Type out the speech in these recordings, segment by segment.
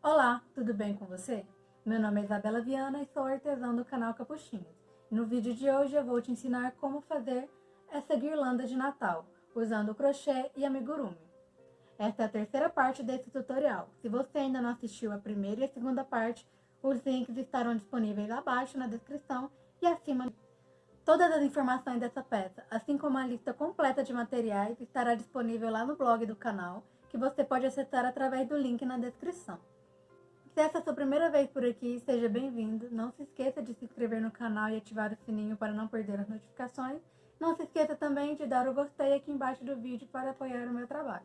Olá, tudo bem com você? Meu nome é Isabela Viana e sou artesã do canal Capuchinhos. No vídeo de hoje eu vou te ensinar como fazer essa guirlanda de Natal, usando crochê e amigurumi. Esta é a terceira parte desse tutorial. Se você ainda não assistiu a primeira e a segunda parte, os links estarão disponíveis abaixo na descrição e acima. Todas as informações dessa peça, assim como a lista completa de materiais, estará disponível lá no blog do canal, que você pode acessar através do link na descrição. Se essa é a sua primeira vez por aqui, seja bem-vindo. Não se esqueça de se inscrever no canal e ativar o sininho para não perder as notificações. Não se esqueça também de dar o gostei aqui embaixo do vídeo para apoiar o meu trabalho.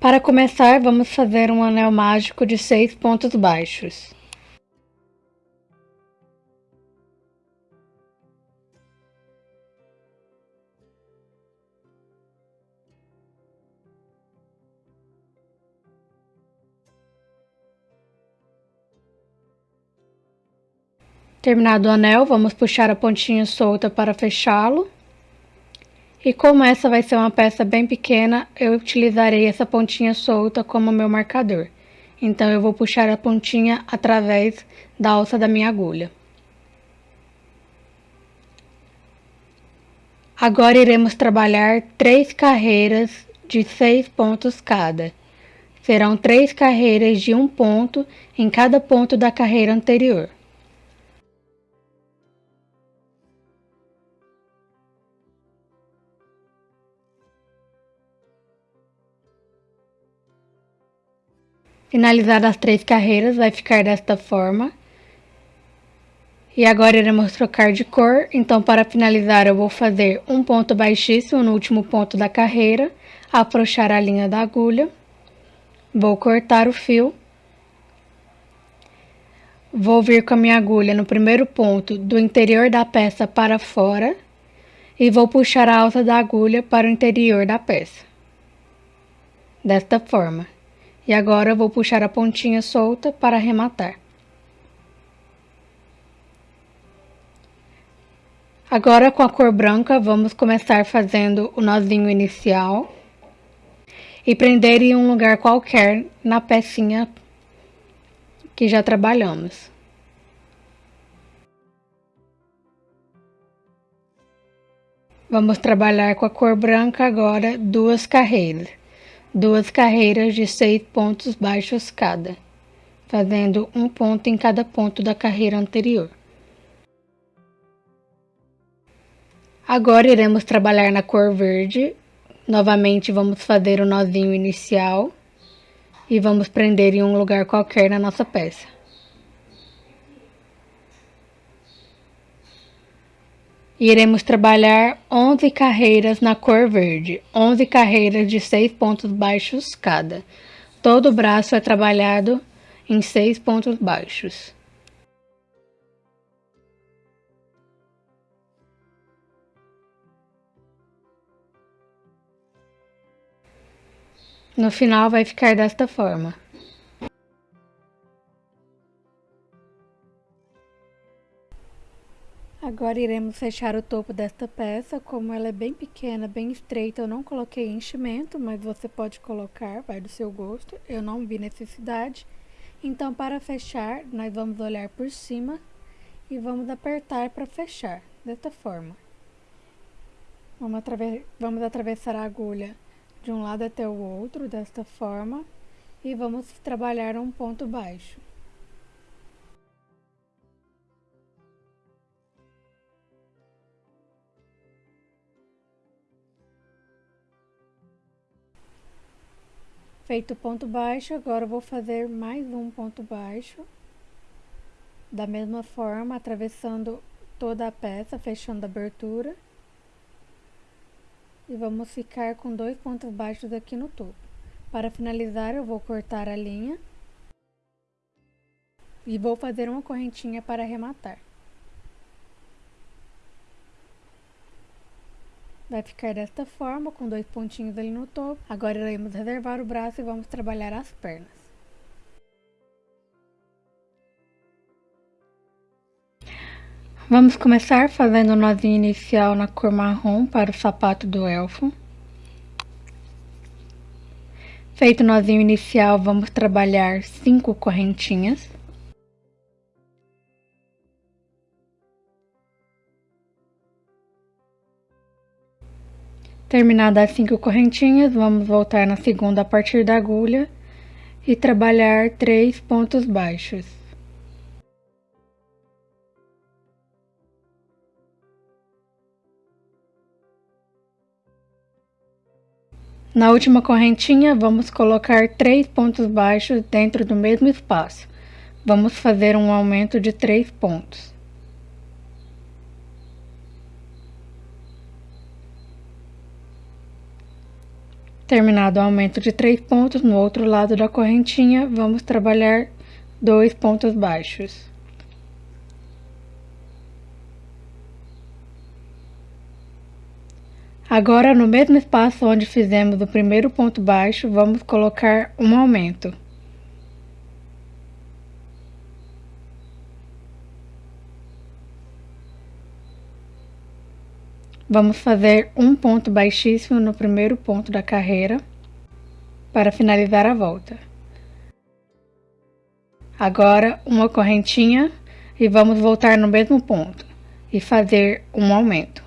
Para começar, vamos fazer um anel mágico de seis pontos baixos. Terminado o anel, vamos puxar a pontinha solta para fechá-lo. E como essa vai ser uma peça bem pequena, eu utilizarei essa pontinha solta como meu marcador. Então, eu vou puxar a pontinha através da alça da minha agulha. Agora, iremos trabalhar três carreiras de seis pontos cada. Serão três carreiras de um ponto em cada ponto da carreira anterior. Finalizadas as três carreiras, vai ficar desta forma. E agora iremos trocar de cor, então para finalizar eu vou fazer um ponto baixíssimo no último ponto da carreira, afrouxar a linha da agulha, vou cortar o fio, vou vir com a minha agulha no primeiro ponto do interior da peça para fora e vou puxar a alça da agulha para o interior da peça, desta forma. E agora vou puxar a pontinha solta para arrematar. Agora com a cor branca vamos começar fazendo o nozinho inicial e prender em um lugar qualquer na pecinha que já trabalhamos. Vamos trabalhar com a cor branca agora duas carreiras duas carreiras de seis pontos baixos cada, fazendo um ponto em cada ponto da carreira anterior. Agora iremos trabalhar na cor verde. Novamente vamos fazer o nozinho inicial e vamos prender em um lugar qualquer na nossa peça. Iremos trabalhar 11 carreiras na cor verde, 11 carreiras de 6 pontos baixos cada. Todo o braço é trabalhado em 6 pontos baixos. No final vai ficar desta forma. Agora iremos fechar o topo desta peça, como ela é bem pequena, bem estreita, eu não coloquei enchimento, mas você pode colocar, vai do seu gosto, eu não vi necessidade. Então, para fechar, nós vamos olhar por cima e vamos apertar para fechar, desta forma. Vamos, vamos atravessar a agulha de um lado até o outro, desta forma, e vamos trabalhar um ponto baixo. Feito o ponto baixo, agora vou fazer mais um ponto baixo. Da mesma forma, atravessando toda a peça, fechando a abertura. E vamos ficar com dois pontos baixos aqui no topo. Para finalizar, eu vou cortar a linha. E vou fazer uma correntinha para arrematar. Vai ficar desta forma, com dois pontinhos ali no topo. Agora iremos reservar o braço e vamos trabalhar as pernas. Vamos começar fazendo o nozinho inicial na cor marrom para o sapato do elfo. Feito o nozinho inicial, vamos trabalhar cinco correntinhas. Terminadas as cinco correntinhas, vamos voltar na segunda a partir da agulha e trabalhar três pontos baixos. Na última correntinha, vamos colocar três pontos baixos dentro do mesmo espaço. Vamos fazer um aumento de três pontos. Terminado o aumento de três pontos, no outro lado da correntinha, vamos trabalhar dois pontos baixos. Agora, no mesmo espaço onde fizemos o primeiro ponto baixo, vamos colocar um aumento. Vamos fazer um ponto baixíssimo no primeiro ponto da carreira para finalizar a volta. Agora, uma correntinha e vamos voltar no mesmo ponto e fazer um aumento.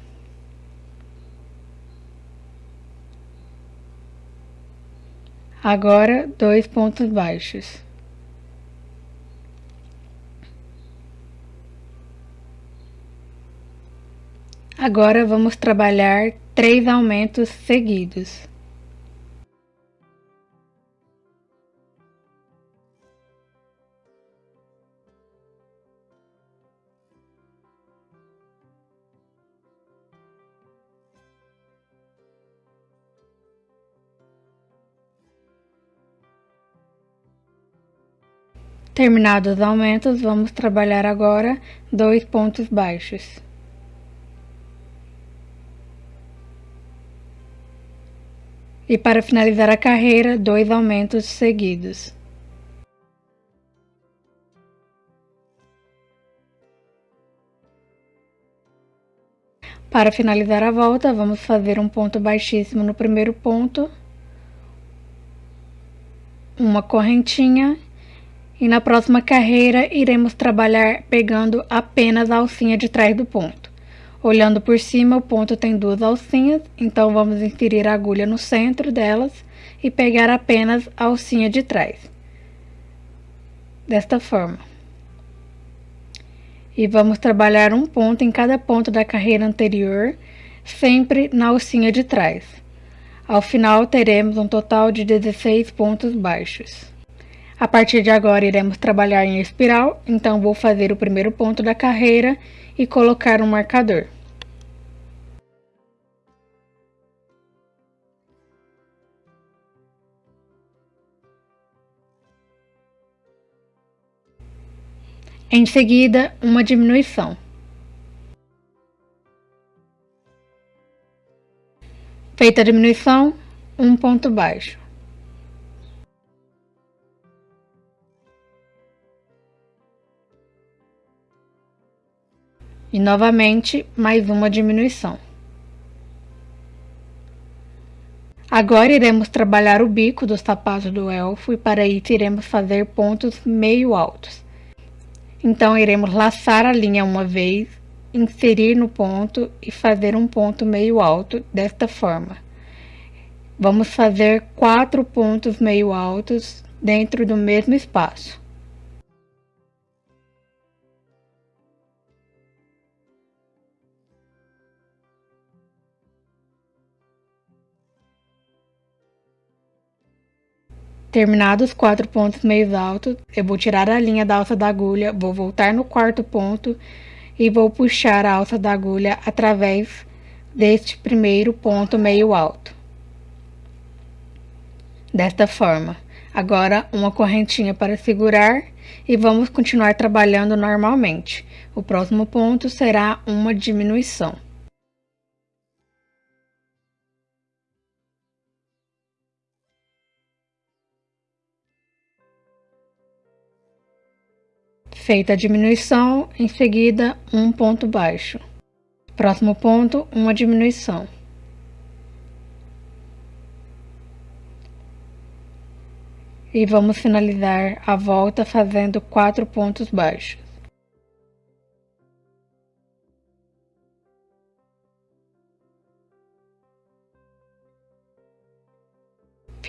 Agora, dois pontos baixos. Agora vamos trabalhar três aumentos seguidos. Terminados os aumentos, vamos trabalhar agora dois pontos baixos. E para finalizar a carreira, dois aumentos seguidos. Para finalizar a volta, vamos fazer um ponto baixíssimo no primeiro ponto, uma correntinha e na próxima carreira, iremos trabalhar pegando apenas a alcinha de trás do ponto. Olhando por cima, o ponto tem duas alcinhas, então vamos inserir a agulha no centro delas e pegar apenas a alcinha de trás. Desta forma. E vamos trabalhar um ponto em cada ponto da carreira anterior, sempre na alcinha de trás. Ao final, teremos um total de 16 pontos baixos. A partir de agora iremos trabalhar em espiral, então vou fazer o primeiro ponto da carreira e colocar um marcador. Em seguida, uma diminuição. Feita a diminuição, um ponto baixo. E novamente, mais uma diminuição. Agora iremos trabalhar o bico do sapato do elfo e para isso iremos fazer pontos meio altos. Então, iremos laçar a linha uma vez, inserir no ponto e fazer um ponto meio alto desta forma. Vamos fazer quatro pontos meio altos dentro do mesmo espaço. Terminados os quatro pontos meio altos, eu vou tirar a linha da alça da agulha, vou voltar no quarto ponto e vou puxar a alça da agulha através deste primeiro ponto meio alto. Desta forma. Agora, uma correntinha para segurar e vamos continuar trabalhando normalmente. O próximo ponto será uma diminuição. Feita a diminuição, em seguida um ponto baixo. Próximo ponto, uma diminuição. E vamos finalizar a volta fazendo quatro pontos baixos.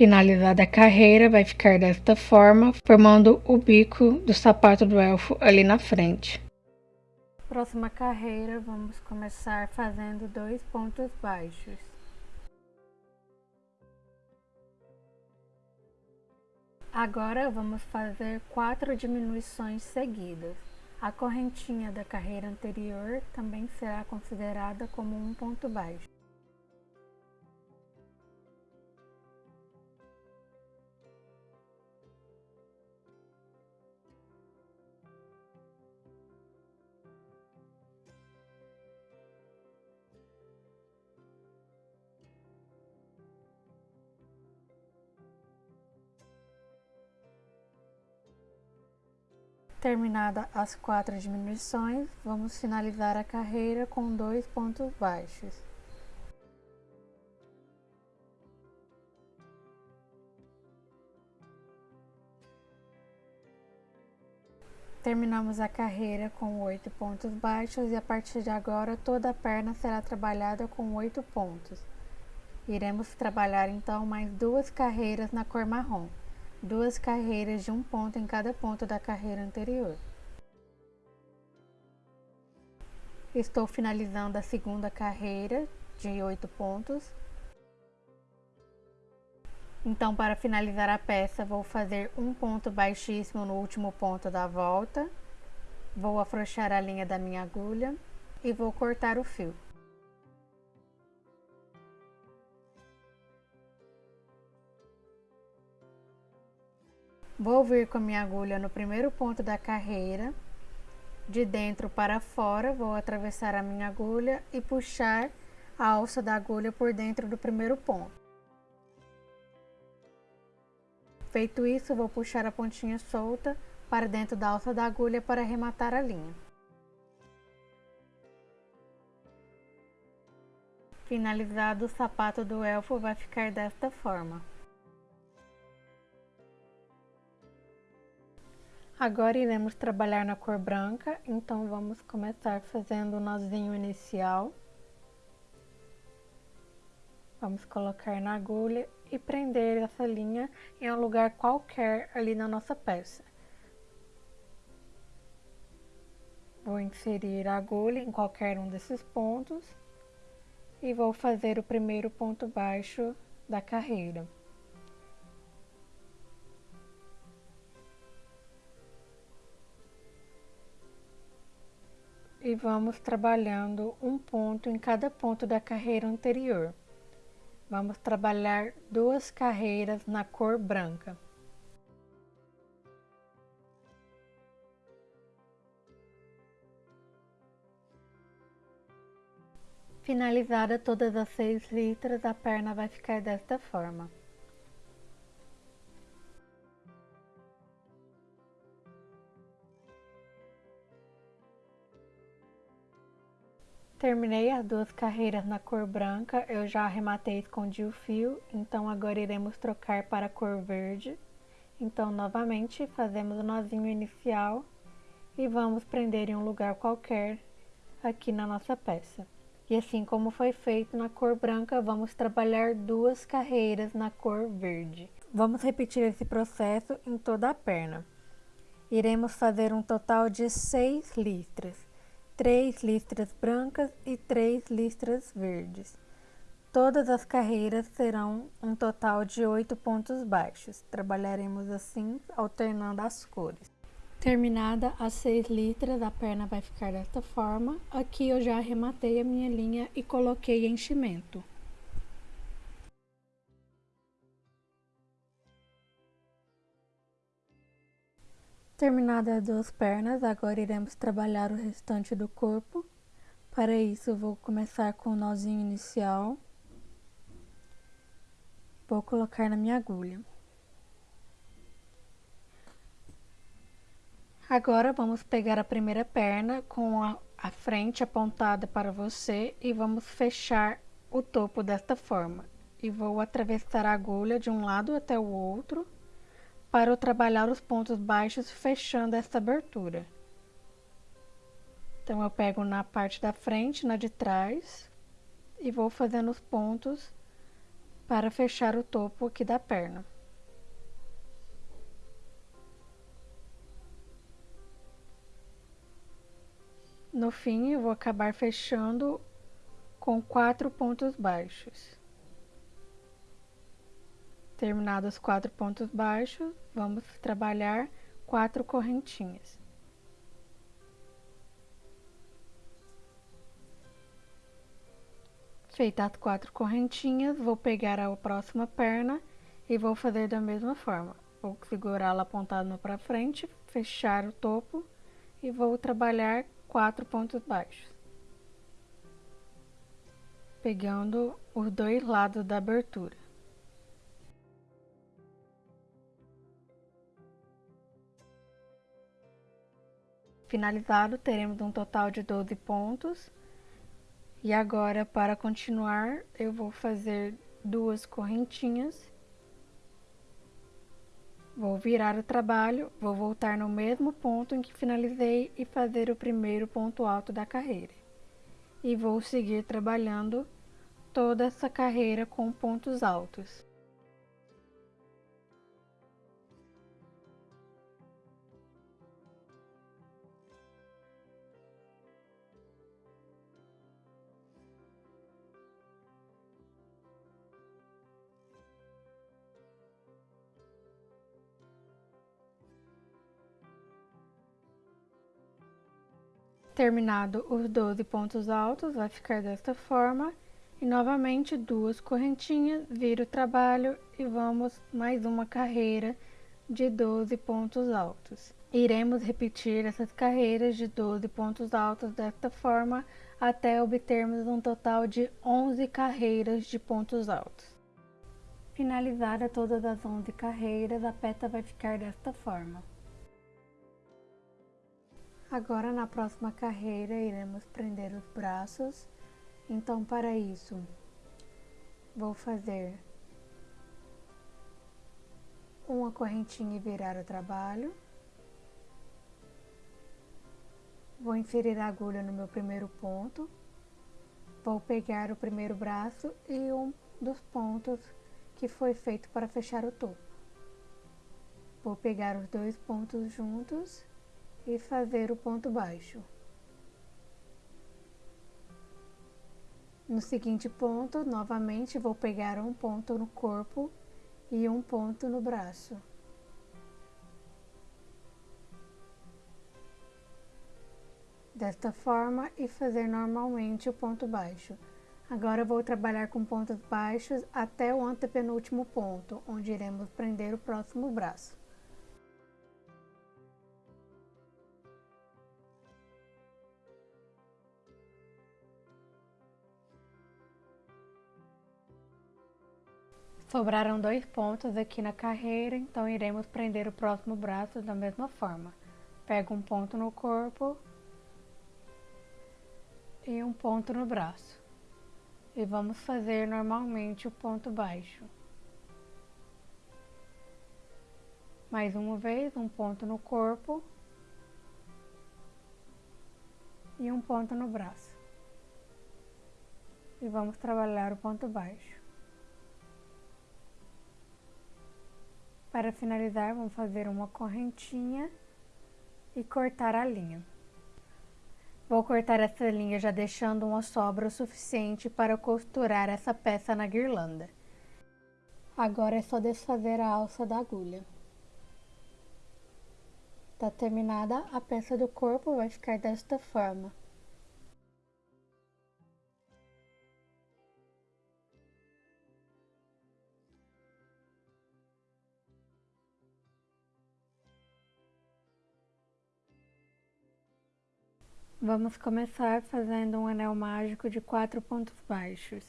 Finalizada a carreira, vai ficar desta forma, formando o bico do sapato do elfo ali na frente. Próxima carreira, vamos começar fazendo dois pontos baixos. Agora vamos fazer quatro diminuições seguidas. A correntinha da carreira anterior também será considerada como um ponto baixo. Terminada as quatro diminuições, vamos finalizar a carreira com dois pontos baixos. Terminamos a carreira com oito pontos baixos e a partir de agora toda a perna será trabalhada com oito pontos. Iremos trabalhar então mais duas carreiras na cor marrom duas carreiras de um ponto em cada ponto da carreira anterior. Estou finalizando a segunda carreira de oito pontos. Então, para finalizar a peça, vou fazer um ponto baixíssimo no último ponto da volta. Vou afrouxar a linha da minha agulha e vou cortar o fio. Vou vir com a minha agulha no primeiro ponto da carreira, de dentro para fora, vou atravessar a minha agulha e puxar a alça da agulha por dentro do primeiro ponto. Feito isso, vou puxar a pontinha solta para dentro da alça da agulha para arrematar a linha. Finalizado, o sapato do elfo vai ficar desta forma. Agora iremos trabalhar na cor branca, então vamos começar fazendo o nozinho inicial. Vamos colocar na agulha e prender essa linha em um lugar qualquer ali na nossa peça. Vou inserir a agulha em qualquer um desses pontos e vou fazer o primeiro ponto baixo da carreira. E vamos trabalhando um ponto em cada ponto da carreira anterior. Vamos trabalhar duas carreiras na cor branca. Finalizada todas as seis listras, a perna vai ficar desta forma. Terminei as duas carreiras na cor branca, eu já arrematei e escondi o fio, então agora iremos trocar para a cor verde. Então, novamente, fazemos o nozinho inicial e vamos prender em um lugar qualquer aqui na nossa peça. E assim como foi feito na cor branca, vamos trabalhar duas carreiras na cor verde. Vamos repetir esse processo em toda a perna. Iremos fazer um total de seis listras três listras brancas e três listras verdes. Todas as carreiras serão um total de oito pontos baixos. Trabalharemos assim, alternando as cores. Terminada as seis listras, a perna vai ficar desta forma. Aqui eu já arrematei a minha linha e coloquei enchimento. Terminadas as duas pernas, agora iremos trabalhar o restante do corpo. Para isso, vou começar com o nozinho inicial. Vou colocar na minha agulha. Agora vamos pegar a primeira perna com a, a frente apontada para você e vamos fechar o topo desta forma. E vou atravessar a agulha de um lado até o outro para trabalhar os pontos baixos fechando esta abertura. Então eu pego na parte da frente, na de trás e vou fazendo os pontos para fechar o topo aqui da perna. No fim, eu vou acabar fechando com quatro pontos baixos. Terminados os quatro pontos baixos, vamos trabalhar quatro correntinhas. Feitas as quatro correntinhas, vou pegar a próxima perna e vou fazer da mesma forma. Vou segurá-la apontada para frente, fechar o topo e vou trabalhar quatro pontos baixos. Pegando os dois lados da abertura. Finalizado, teremos um total de 12 pontos. E agora, para continuar, eu vou fazer duas correntinhas. Vou virar o trabalho, vou voltar no mesmo ponto em que finalizei e fazer o primeiro ponto alto da carreira. E vou seguir trabalhando toda essa carreira com pontos altos. Terminado os 12 pontos altos, vai ficar desta forma. E novamente duas correntinhas, vira o trabalho e vamos mais uma carreira de 12 pontos altos. Iremos repetir essas carreiras de 12 pontos altos desta forma até obtermos um total de 11 carreiras de pontos altos. Finalizada todas as 11 carreiras, a peça vai ficar desta forma. Agora na próxima carreira iremos prender os braços, então para isso vou fazer uma correntinha e virar o trabalho. Vou inserir a agulha no meu primeiro ponto, vou pegar o primeiro braço e um dos pontos que foi feito para fechar o topo. Vou pegar os dois pontos juntos e fazer o ponto baixo. No seguinte ponto, novamente vou pegar um ponto no corpo e um ponto no braço. Desta forma e fazer normalmente o ponto baixo. Agora vou trabalhar com pontos baixos até o antepenúltimo ponto, onde iremos prender o próximo braço. Sobraram dois pontos aqui na carreira, então iremos prender o próximo braço da mesma forma. Pego um ponto no corpo e um ponto no braço. E vamos fazer normalmente o ponto baixo. Mais uma vez, um ponto no corpo e um ponto no braço. E vamos trabalhar o ponto baixo. Para finalizar, vamos fazer uma correntinha e cortar a linha. Vou cortar essa linha já deixando uma sobra o suficiente para costurar essa peça na guirlanda. Agora é só desfazer a alça da agulha. Tá terminada, a peça do corpo vai ficar desta forma. Vamos começar fazendo um anel mágico de quatro pontos baixos.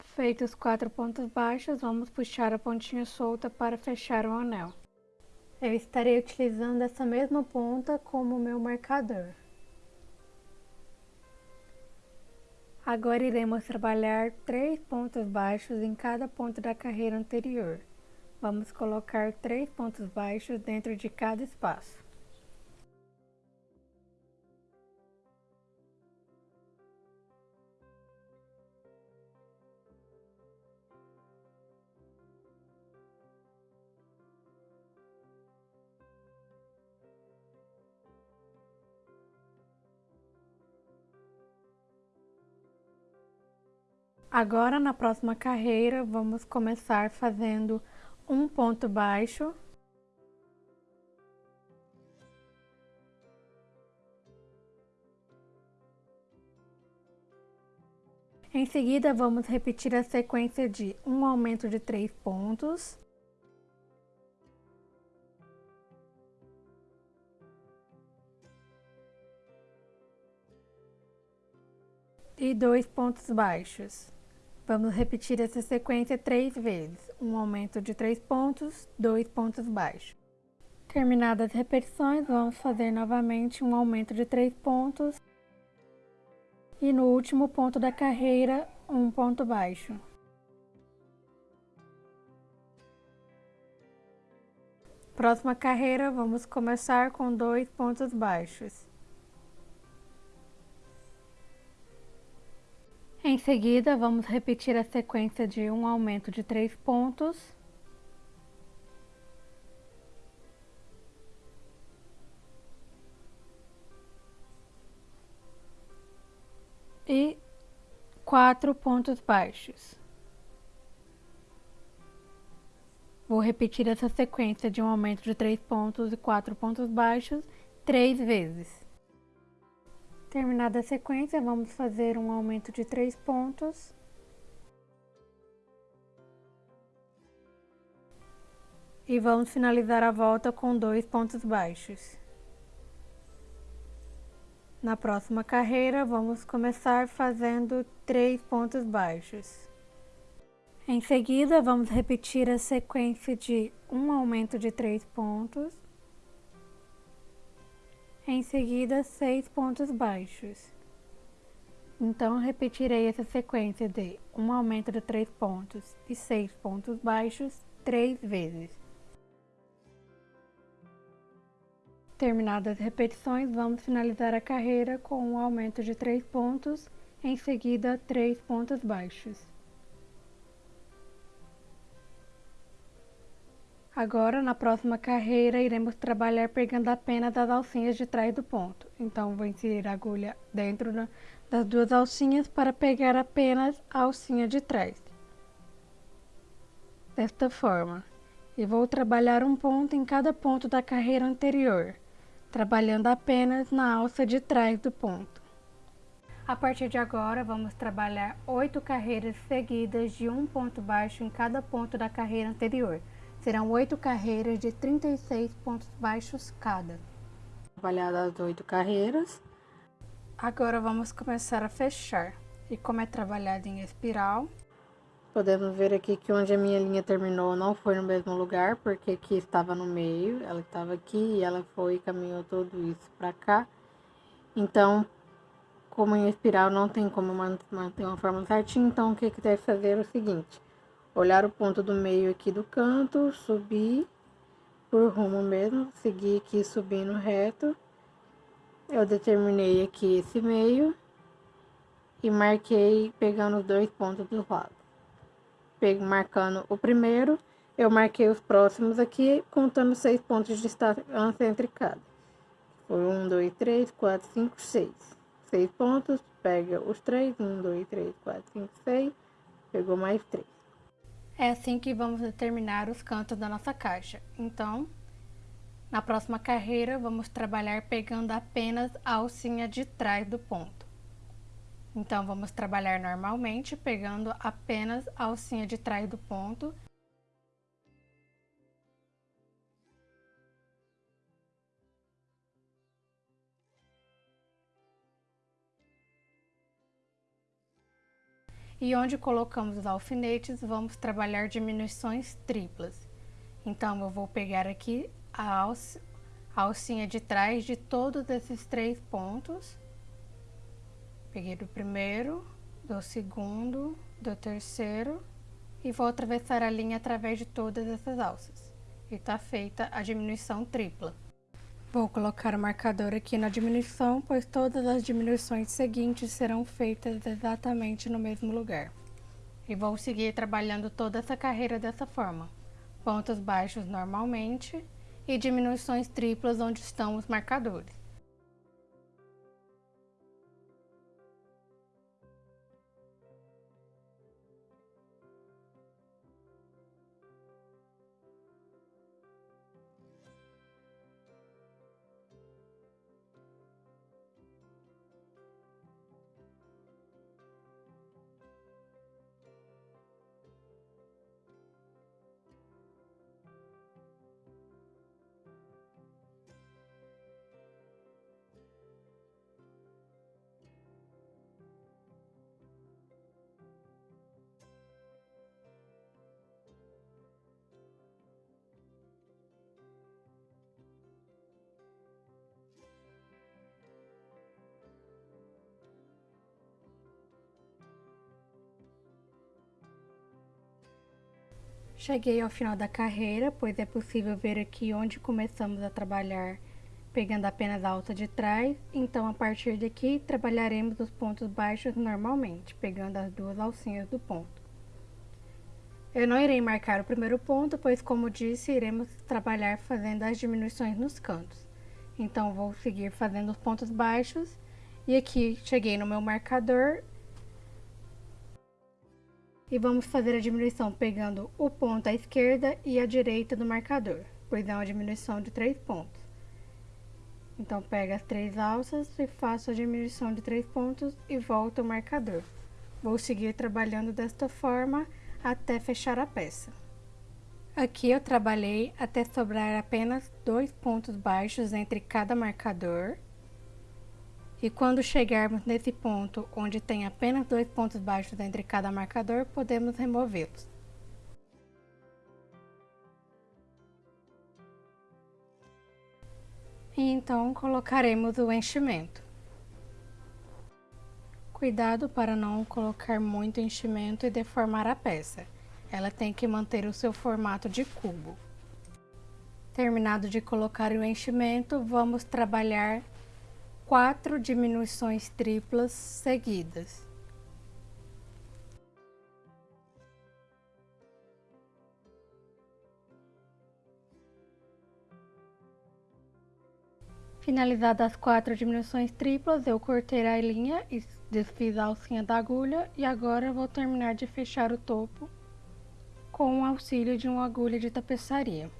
Feitos os quatro pontos baixos, vamos puxar a pontinha solta para fechar o anel. Eu estarei utilizando essa mesma ponta como meu marcador. Agora iremos trabalhar três pontos baixos em cada ponto da carreira anterior. Vamos colocar três pontos baixos dentro de cada espaço. Agora, na próxima carreira, vamos começar fazendo um ponto baixo. Em seguida, vamos repetir a sequência de um aumento de três pontos. E dois pontos baixos. Vamos repetir essa sequência três vezes, um aumento de três pontos, dois pontos baixos. Terminadas as repetições, vamos fazer novamente um aumento de três pontos e no último ponto da carreira, um ponto baixo. Próxima carreira, vamos começar com dois pontos baixos. Em seguida, vamos repetir a sequência de um aumento de três pontos. E quatro pontos baixos. Vou repetir essa sequência de um aumento de três pontos e quatro pontos baixos três vezes. Terminada a sequência, vamos fazer um aumento de três pontos. E vamos finalizar a volta com dois pontos baixos. Na próxima carreira, vamos começar fazendo três pontos baixos. Em seguida, vamos repetir a sequência de um aumento de três pontos em seguida seis pontos baixos. Então, repetirei essa sequência de um aumento de três pontos e seis pontos baixos três vezes. Terminadas as repetições, vamos finalizar a carreira com um aumento de três pontos, em seguida três pontos baixos. Agora, na próxima carreira, iremos trabalhar pegando apenas as alcinhas de trás do ponto. Então, vou inserir a agulha dentro das duas alcinhas para pegar apenas a alcinha de trás. Desta forma. E vou trabalhar um ponto em cada ponto da carreira anterior, trabalhando apenas na alça de trás do ponto. A partir de agora, vamos trabalhar oito carreiras seguidas de um ponto baixo em cada ponto da carreira anterior. Serão oito carreiras de 36 pontos baixos cada. Trabalhadas as oito carreiras. Agora vamos começar a fechar. E como é trabalhado em espiral, podemos ver aqui que onde a minha linha terminou não foi no mesmo lugar, porque aqui estava no meio, ela estava aqui e ela foi e caminhou tudo isso para cá. Então, como em espiral não tem como manter uma forma certinha, então o que que deve fazer é o seguinte olhar o ponto do meio aqui do canto, subir por rumo mesmo, seguir aqui subindo reto. Eu determinei aqui esse meio e marquei pegando os dois pontos do lado. Pego, marcando o primeiro, eu marquei os próximos aqui, contando seis pontos de distância entre cada. Foi um, dois, três, quatro, cinco, seis. Seis pontos, pega os três, um, dois, três, quatro, cinco, seis, pegou mais três. É assim que vamos determinar os cantos da nossa caixa. Então, na próxima carreira, vamos trabalhar pegando apenas a alcinha de trás do ponto. Então, vamos trabalhar normalmente, pegando apenas a alcinha de trás do ponto E onde colocamos os alfinetes, vamos trabalhar diminuições triplas. Então, eu vou pegar aqui a, alça, alcinha de trás de todos esses três pontos. Peguei do primeiro, do segundo, do terceiro e vou atravessar a linha através de todas essas alças. E tá feita a diminuição tripla. Vou colocar o marcador aqui na diminuição, pois todas as diminuições seguintes serão feitas exatamente no mesmo lugar. E vou seguir trabalhando toda essa carreira dessa forma. Pontos baixos normalmente e diminuições triplas onde estão os marcadores. Cheguei ao final da carreira, pois é possível ver aqui onde começamos a trabalhar pegando apenas a alça de trás, então a partir daqui trabalharemos os pontos baixos normalmente, pegando as duas alcinhas do ponto. Eu não irei marcar o primeiro ponto, pois como disse, iremos trabalhar fazendo as diminuições nos cantos. Então vou seguir fazendo os pontos baixos e aqui cheguei no meu marcador e vamos fazer a diminuição pegando o ponto à esquerda e à direita do marcador, pois é uma diminuição de três pontos. Então, pega as três alças e faço a diminuição de três pontos e volto ao marcador. Vou seguir trabalhando desta forma até fechar a peça. Aqui eu trabalhei até sobrar apenas dois pontos baixos entre cada marcador e quando chegarmos nesse ponto onde tem apenas dois pontos baixos entre cada marcador, podemos removê-los. E então colocaremos o enchimento. Cuidado para não colocar muito enchimento e deformar a peça. Ela tem que manter o seu formato de cubo. Terminado de colocar o enchimento, vamos trabalhar quatro diminuições triplas seguidas. Finalizadas as quatro diminuições triplas, eu cortei a linha e desfiz a alcinha da agulha e agora vou terminar de fechar o topo com o auxílio de uma agulha de tapeçaria.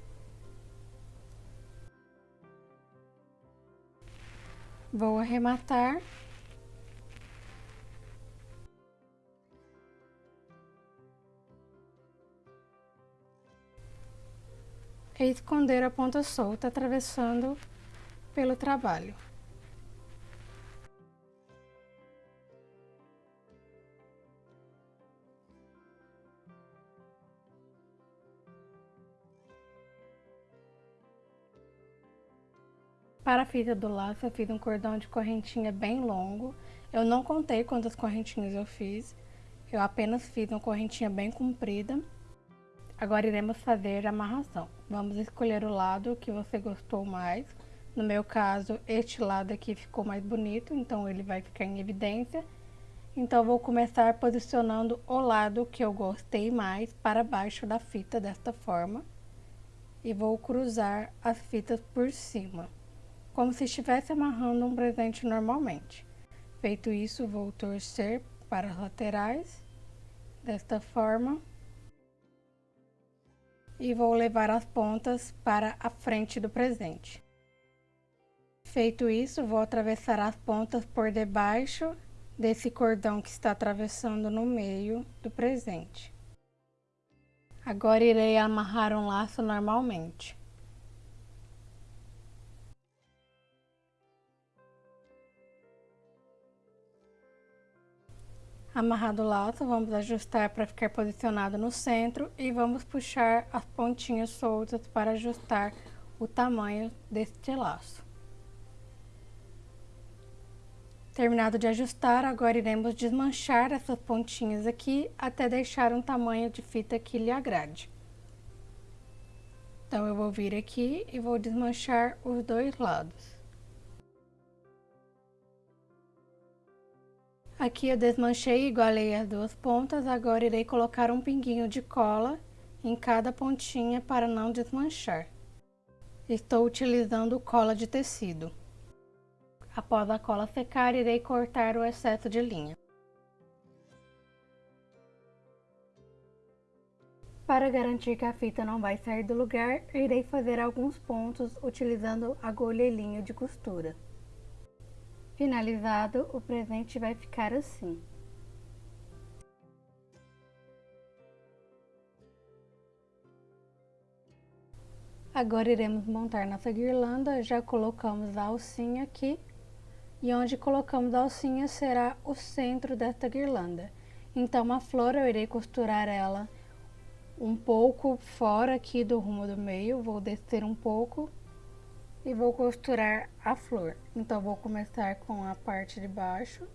Vou arrematar. E esconder a ponta solta atravessando pelo trabalho. Para a fita do laço, eu fiz um cordão de correntinha bem longo. Eu não contei quantas correntinhas eu fiz. Eu apenas fiz uma correntinha bem comprida. Agora iremos fazer a amarração. Vamos escolher o lado que você gostou mais. No meu caso, este lado aqui ficou mais bonito, então ele vai ficar em evidência. Então, vou começar posicionando o lado que eu gostei mais para baixo da fita, desta forma. E vou cruzar as fitas por cima como se estivesse amarrando um presente normalmente. Feito isso, vou torcer para as laterais, desta forma, e vou levar as pontas para a frente do presente. Feito isso, vou atravessar as pontas por debaixo desse cordão que está atravessando no meio do presente. Agora irei amarrar um laço normalmente. Amarrado o laço, vamos ajustar para ficar posicionado no centro e vamos puxar as pontinhas soltas para ajustar o tamanho deste laço. Terminado de ajustar, agora iremos desmanchar essas pontinhas aqui até deixar um tamanho de fita que lhe agrade. Então, eu vou vir aqui e vou desmanchar os dois lados. Aqui eu desmanchei e igualei as duas pontas, agora irei colocar um pinguinho de cola em cada pontinha para não desmanchar. Estou utilizando cola de tecido. Após a cola secar, irei cortar o excesso de linha. Para garantir que a fita não vai sair do lugar, irei fazer alguns pontos utilizando agulha e linha de costura. Finalizado, o presente vai ficar assim. Agora iremos montar nossa guirlanda, já colocamos a alcinha aqui, e onde colocamos a alcinha será o centro desta guirlanda. Então a flor eu irei costurar ela um pouco fora aqui do rumo do meio, vou descer um pouco e vou costurar a flor. Então, vou começar com a parte de baixo,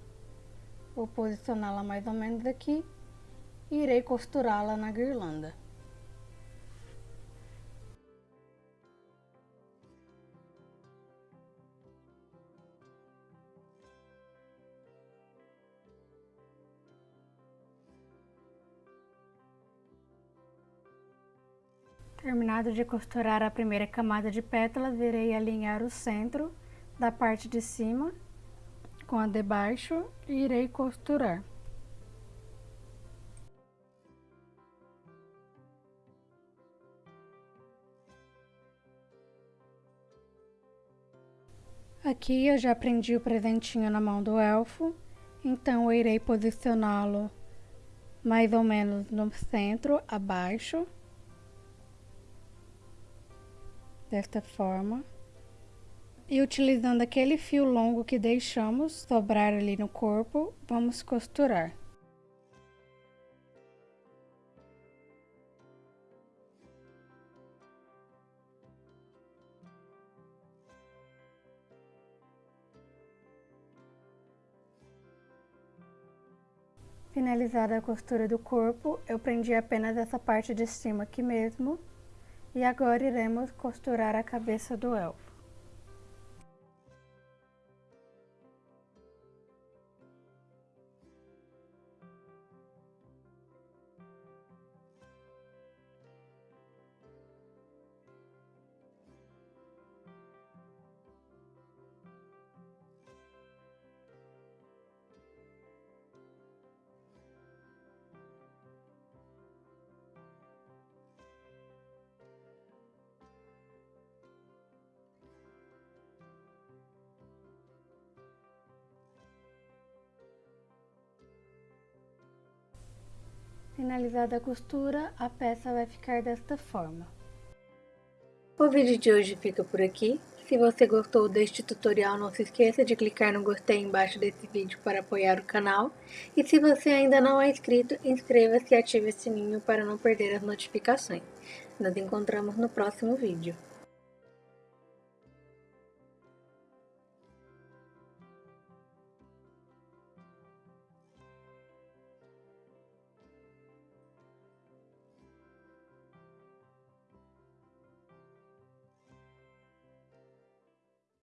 vou posicioná-la mais ou menos aqui e irei costurá-la na guirlanda. Terminado de costurar a primeira camada de pétalas, irei alinhar o centro da parte de cima com a de baixo e irei costurar. Aqui eu já prendi o presentinho na mão do elfo, então eu irei posicioná-lo mais ou menos no centro, abaixo desta forma. E utilizando aquele fio longo que deixamos sobrar ali no corpo, vamos costurar. Finalizada a costura do corpo, eu prendi apenas essa parte de cima aqui mesmo e agora iremos costurar a cabeça do elfo. Finalizada a costura, a peça vai ficar desta forma. O vídeo de hoje fica por aqui. Se você gostou deste tutorial, não se esqueça de clicar no gostei embaixo desse vídeo para apoiar o canal. E se você ainda não é inscrito, inscreva-se e ative o sininho para não perder as notificações. Nos encontramos no próximo vídeo.